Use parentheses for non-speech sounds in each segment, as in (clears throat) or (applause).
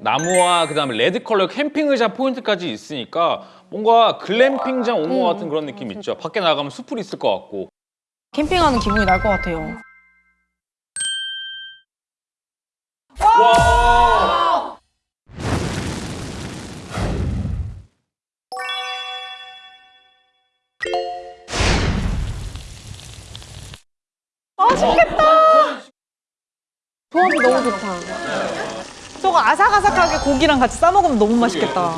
나무와 그 다음에 레드 컬러 캠핑 의자 포인트까지 있으니까 뭔가 글램핑장 온 것 같은 그런 느낌 있죠. 밖에 나가면 숲풀 있을 것 같고. 캠핑하는 기분이 날 것 같아요. 조합이 너무 좋다. 저거 아삭아삭하게 고기랑 같이 싸 먹으면 너무 맛있겠다.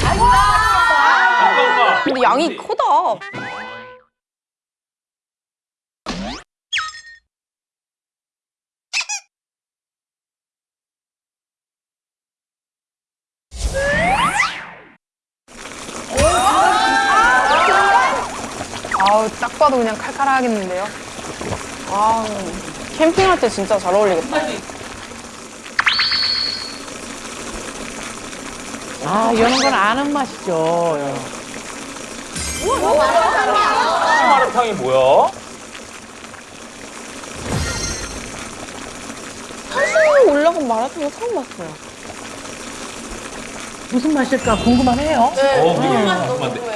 잠깐만. 근데 양이 크다. 딱 봐도 그냥 칼칼하겠는데요. 아 캠핑할 때 진짜 잘 어울리겠다. 아, 이런 건 아는 맛이죠. 마라탕이 뭐야? 사실 올라간 마라탕은 처음 봤어요. 무슨 맛일까 궁금하네요. 네, 어, 되게 궁금한데.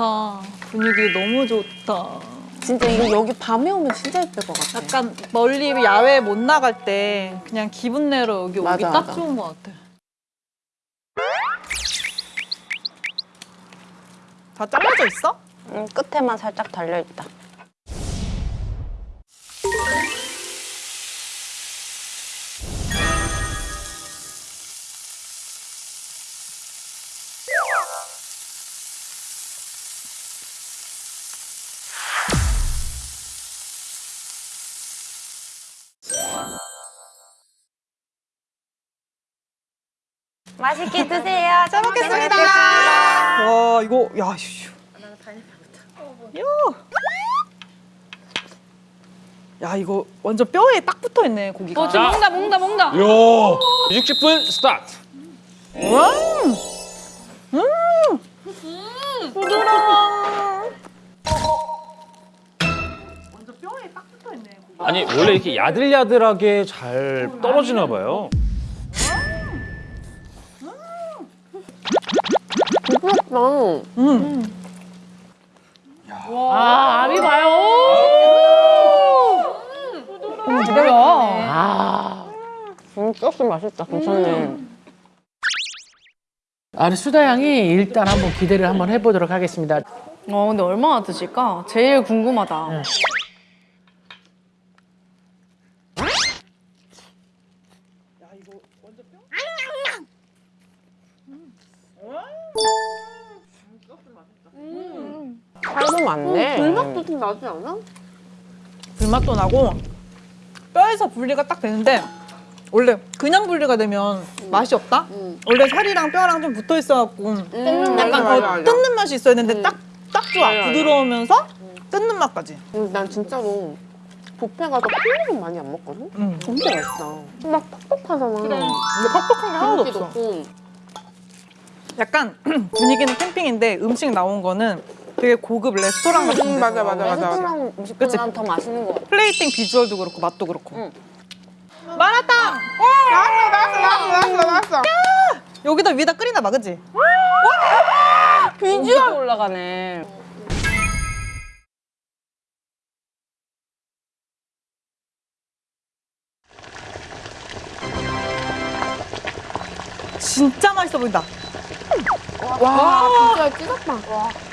좋다. 분위기 너무 좋다. 진짜 이거 여기 밤에 오면 진짜 예쁠 것 같아. 약간 멀리 야외 못 나갈 때 그냥 기분 내러 여기 오기 맞아, 딱 맞아. 좋은 것 같아. 다 잘라져 있어? 음, 끝에만 살짝 달려 있다. 맛있게 드세요. 잘 먹겠습니다. 와 이거 야 휴. 야. 야 이거 완전 뼈에 딱 붙어 있네 고기가. 자, 먹는다, 먹는다, 먹는다. 요 60분 스타트. 완전 뼈에 딱 붙어 있네 고기. 아니 원래 이렇게 야들야들하게 잘 떨어지나 봐요. 부럽다. 음. 아, 아미 봐요. 뭐야? 아. 음, 소스 맛있다. 괜찮네. 아니, 수다 양이 일단 한번 기대를 한번 해보도록 하겠습니다. 어, 근데 얼마나 드실까? 제일 궁금하다. 응. 살도 많네. 불맛도 좀 나지 않아? 불맛도 나고 뼈에서 분리가 딱 되는데 원래 그냥 분리가 되면 맛이 없다? 원래 살이랑 뼈랑 좀 붙어 있어갖고 뜯는 약간 어, 뜯는 맛이 있어야 되는데 딱, 딱 좋아 맞아, 맞아. 부드러우면서 뜯는 맛까지 음, 난 진짜로 뷔페 가서 콜라는 많이 안 먹거든? 음. 진짜 맛있다. 막 퍽퍽하잖아. 근데 퍽퍽한 게 하나도 없어 없고. 약간 (clears throat) 분위기는 캠핑인데 음식 나온 거는 되게 고급 레스토랑 같은 데 음, 맞아, 맞아, 맞아. 레스토랑 음식보다는 더 맛있는 것 같아. 플레이팅 비주얼도 그렇고 맛도 그렇고 응. 마라탕! 나왔어, 나왔어, 나왔어. 여기다 위에다 끓이나 봐 그치? 비주얼 올라가네. 진짜 맛있어 보인다 와, 진짜 찢었다.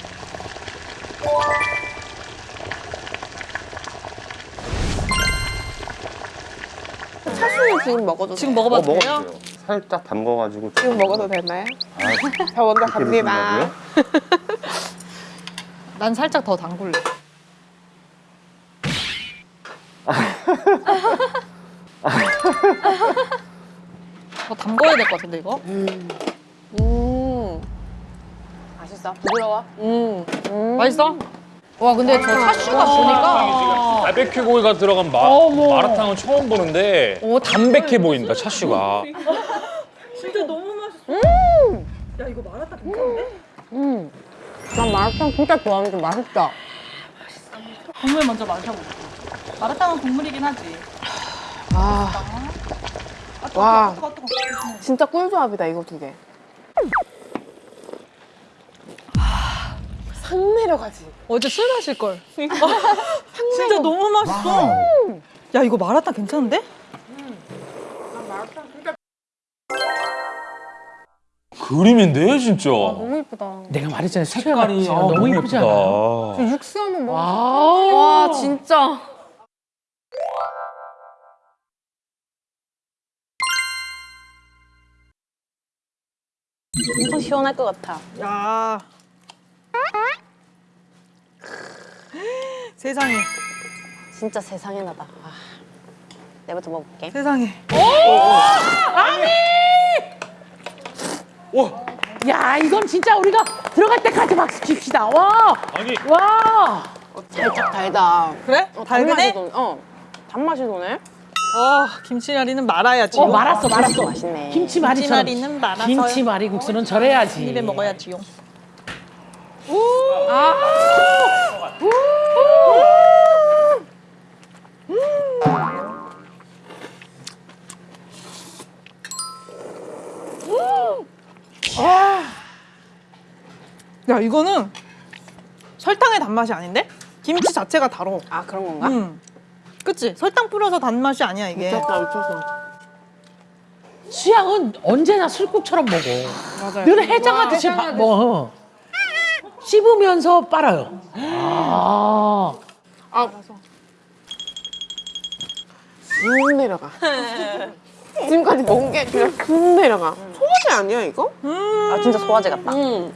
차슈는 지금 먹어도 지금 돼? 먹어봐도 어, 돼요? 살짝 담궈가지고 지금 먹어도 되나요? 아, (laughs) 저 먼저 갑니다. 난 살짝 더 담글래 더 담궈야 될 것 같은데 이거? 음. 맛있어. 부드러워. 음. 맛있어? 와 근데 저 차슈가 보니까 바베큐 고기가 들어간 마, 마라탕은 처음 보는데 담백해 보인다 차슈가. 진짜 너무 맛있어. 야 이거 마라탕 괜찮은데? 음. 난 마라탕 진짜 좋아하는데 맛있다. 국물 먼저 마셔볼게. 마라탕은 국물이긴 하지. 아, 아, 뜨거, 와. 뜨거, 뜨거. 진짜 꿀조합이다, 이거 두 개. 상 내려가지. 어제 술 마실 걸. (laughs) 진짜 너무 맛있어. 야 이거 마라탕 괜찮은데? 그림인데 진짜. 너무 예쁘다. 내가 말했잖아 색깔이 너무 이쁘잖아. 육수 한번 먹어. 와. 와 진짜. 엄청 시원할 것 같아. 야. (laughs) 세상에, 진짜 세상에 나다. 아, 내부터 먹어볼게. 세상에. 야 이건 진짜 우리가 들어갈 때까지 박수 칩시다. 와. 아니 와. 살짝 달다. 그래? 어, 도네. 어, 단맛이 도네. 어, 김치나리는 말아야지. 어 말았어 말았어. 맛있네. 김치말이처럼. 김치말이는 말아서 김치말이 국수는 절해야지. 입에 먹어야지요. 야 이거는 설탕의 단맛이 아닌데? 김치 자체가 달어. 아 그런 건가? 음. 그치? 설탕 뿌려서 단맛이 아니야 이게. 미쳤다, 미쳤어. 취향은 언제나 술국처럼 먹어. 맞아요. 늘 해장하듯이 바- 뭐 씹으면서 빨아요. 아. 쑥 내려가. 지금까지 먹은 게 그냥 쑥 내려가. 소화제 아니야, 이거? 아 진짜 소화제 같다. 응.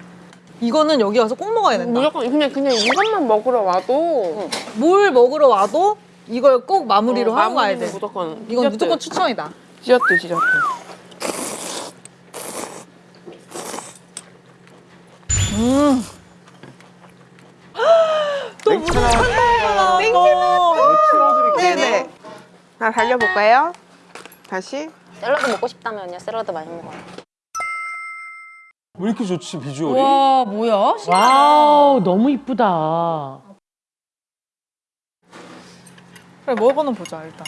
이거는 여기 와서 꼭 먹어야 된다. 무조건 그냥, 그냥 이것만 먹으러 와도 뭘 먹으러 와도 이걸 꼭 마무리로 어, 하고 가야 돼. 무조건. 이건 디저트. 무조건 추천이다. 디저트, 디저트. 음. 또 무슨 한동이야. thank you. 네네. 자, 달려볼까요? 다시. 샐러드 먹고 싶다면요. 샐러드 많이 먹어요. 왜 이렇게 좋지 비주얼이? 와 뭐야? wow 너무 이쁘다. 그래 먹어는 보자 일단.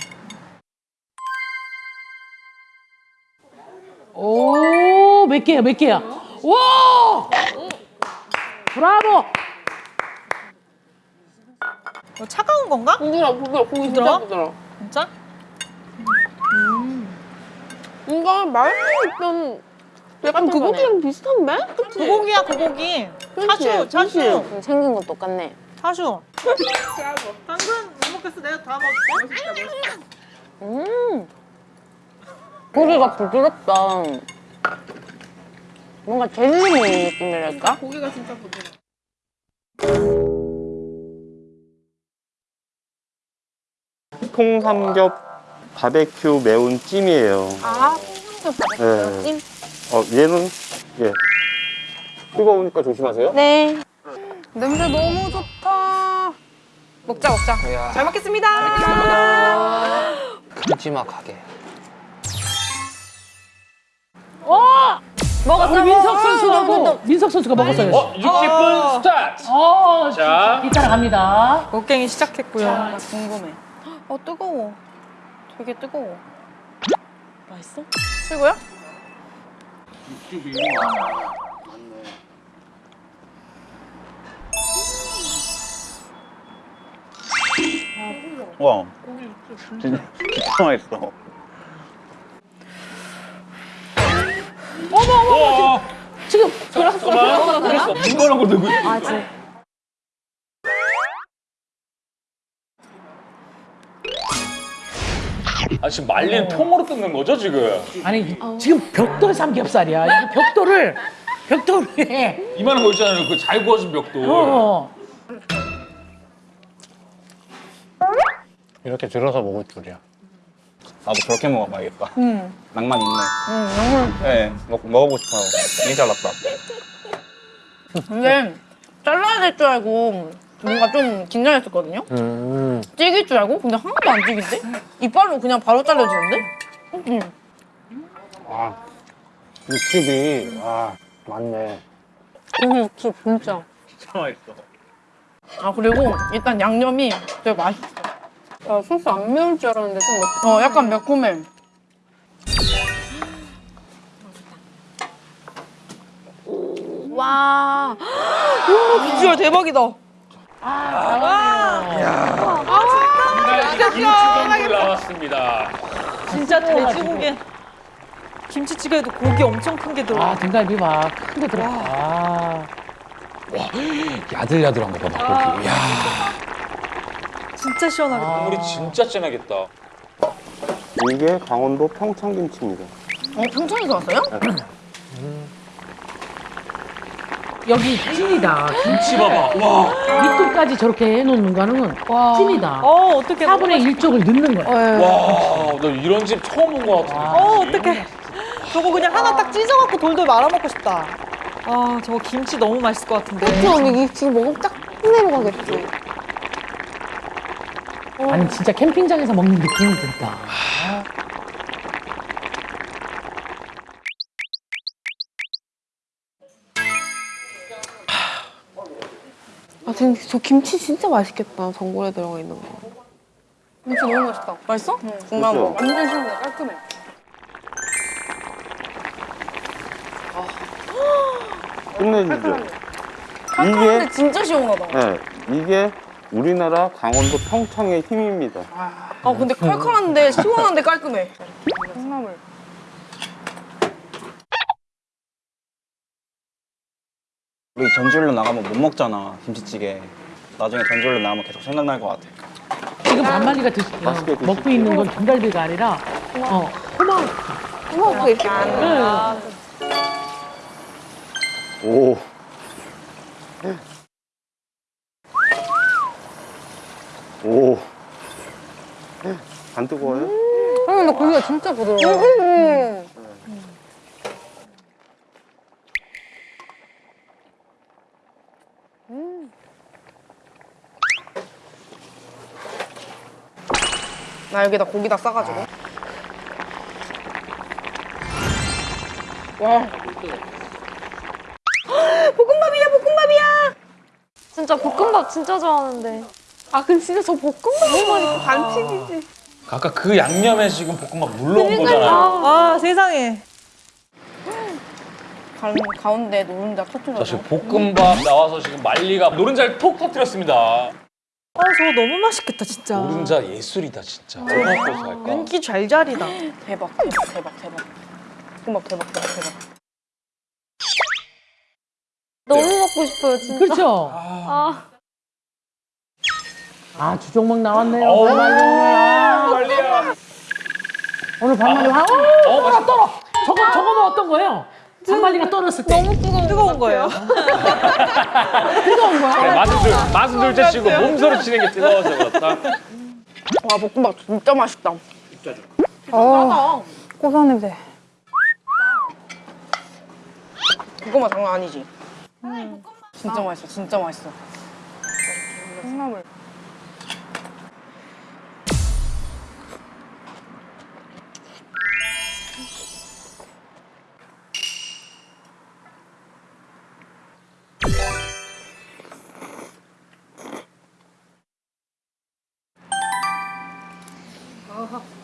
오, 몇 개야, 몇 개야? 와! 브라보! 이거 차가운 건가? 부드러워, 부드러워. 고기 진짜 부드러워? 부드러워. 진짜? 뭔가 말고 있던 약간 그거랑 비슷한데? 그치? 고고기야 고고기. 그치, 차슈 차슈 음, 생긴 건 똑같네. 차슈. 당근 못 먹겠어 내가 다 먹을게. 음. 고기가 부드럽다. 뭔가 젤리 먹는 느낌이랄까? 고기가 진짜 부드러워. 통삼겹 바베큐 매운 찜이에요. 아, 네. 찜? 어, 얘는 예. 뜨거우니까 조심하세요. 네. 냄새 너무 좋다. 먹자, 먹자. 잘 먹겠습니다. 큼지막하게 먹었어. 우리 민석 선수하고 민석 선수가 먹었어요. 어 60분 스타트. 어, 자. 이따라 갑니다. 먹갱이 시작했고요. 궁금해. 어, 뜨거워. 되게 뜨거워. 맛있어? 최고야? 와 진짜 진짜 맛있어 어, 지금 그랬어. 문거랑 거 들고 있어. 아, 진짜. 아 지금 말린 통으로 뜯는 거죠 지금? 아니 지금 벽돌 삼겹살이야. 이 벽돌을 벽돌에 이만한 거 있잖아요. 그 잘 구워진 벽돌. 어. 이렇게 들어서 먹을 줄이야 나도 저렇게 먹어봐야겠다. 음. 낭만 있네. 음, 너무 네, 먹, 먹어보고 싶어요. 되게 잘났다. 근데 잘라야 될 줄 알고 뭔가 좀 긴장했었거든요. 찌길 줄 알고 근데 하나도 안 찌긴데? 이빨로 그냥 바로 잘라지는데? 음. 아, 육즙이, 아, 맞네. 고기 육수 진짜. 진짜 맛있어. 아 그리고 일단 양념이 되게 맛있어. 아, 소스 안 매울 줄 알았는데 좀 매... 어 약간 매콤해. 와. (gasps) 비주얼 대박이다. 김치전골 나왔습니다. 진짜 돼지고기. 김치찌개에도 고기 엄청 큰 게 들어. 아 등갈비 막 큰 거 들어. 아. 야들야들한 거 봐봐 고기. 야 진짜 시원하겠다. 국물이 진짜 진하겠다. 이게 강원도 평창 김치입니다. 어 평창에서 왔어요? (clears throat) 여기 찐이다. 김치 봐봐. 와. 밑끝까지 저렇게 해놓는 거는 찐이다. 어 어떻게? 4분의 1쪽을 넣는 거야. 와, 나 이런 집 처음 본것 같은데. 어 어떡해. 저거 그냥 하나 딱 찢어갖고 돌돌 말아 먹고 싶다. 아 저거 김치 너무 맛있을 것 같은데. 그치 언니 이 지금 먹으면 딱 내려가겠지. 아니 진짜 캠핑장에서 먹는 느낌이 든다. 아 근데 저 김치 진짜 맛있겠다. 전골에 들어가 있는 거. 김치 너무 맛있다. 맛있어? 응. 정말 그죠? 완전 시원해 깔끔해. 끝내주죠. 칼칼한데 이게, 진짜 시원하다. 네, 이게 우리나라 강원도 평창의 힘입니다. 아 근데 칼칼한데 시원한데 깔끔해. 콩나물. 우리 전주일로 나가면 못 먹잖아, 김치찌개. 나중에 전주일로 나가면 계속 생각날 것 같아. 지금 반마리가 드시, 맛있게 어, 먹고. 있는 건 등갈비가 아니라 어, 호박. 어머 이렇게 오. 오. 안 뜨거워요? 어, 근데 고기가 진짜 부드러워. 나 여기다 고기다 싸가지고. 와. (gasps) 볶음밥이야, 볶음밥이야. 진짜 볶음밥 진짜 좋아하는데. 아 근데 진짜 저 볶음밥 너무 맛있고 반칙이지. 아까 그 양념에 지금 볶음밥 물러온 거잖아요. 아 세상에. 가, 가운데 노른자 자, 터트려서. 지금 볶음밥 나와서 지금 말리가 노른자를 톡 터뜨렸습니다. 아 저거 너무 맛있겠다 진짜. 노른자 예술이다 진짜. 얼마나 고소할까? 윤기 잘잘이다. 대박, 대박, 대박, 대박. 대박, 대박, 대박. 너무 먹고 싶어요, 진짜. 그렇죠. 아, 아 주종목 나왔네요. 어우, 반말리야. 말리야. 오늘 반말리 와. 어, 맛있다. 떨어. 저거 저거는 어떤 거예요? 반말리가 떨었을 때. 너무 뜨거운, 뜨거운 거예요. (laughs) 뜨거운 거야? 둘, 맛은 둘째 치고 몸소리 치는 게 뜨거워서 그렇다. 와, 볶음밥 진짜 맛있다. 진짜 좋아. 어, 고소한 냄새. 볶음밥 장난 아니지? 진짜 맛있어, 진짜 맛있어. 콩나물. 어.